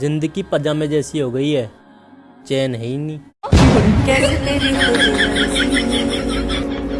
ज़िंदगी पजामे जैसी हो गई है। चैन है ही नहीं। कैसे तेरी